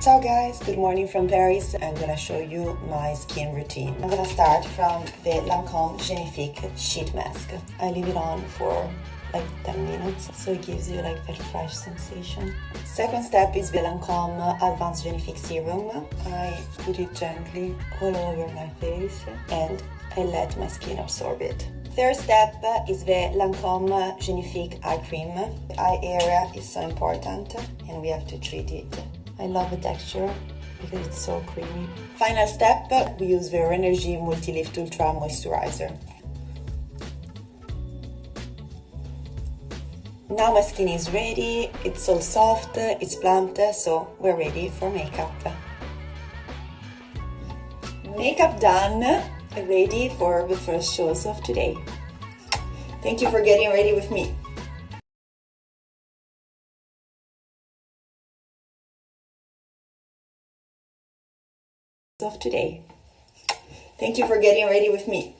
Ciao guys, good morning from Paris. I'm gonna show you my skin routine. I'm gonna start from the Lancome Genifique Sheet Mask. I leave it on for like 10 minutes so it gives you like that fresh sensation. Second step is the Lancome Advanced Genifique Serum. I put it gently all over my face and I let my skin absorb it. Third step is the Lancome Genifique Eye Cream. The eye area is so important and we have to treat it. I love the texture because it's so creamy. Final step, we use the Rénergie Multi-Lift Ultra Moisturizer. Now my skin is ready, it's all soft, it's plumped, so we're ready for makeup. Makeup done, ready for the first shows of today. Thank you for getting ready with me. Of today. Thank you for getting ready with me.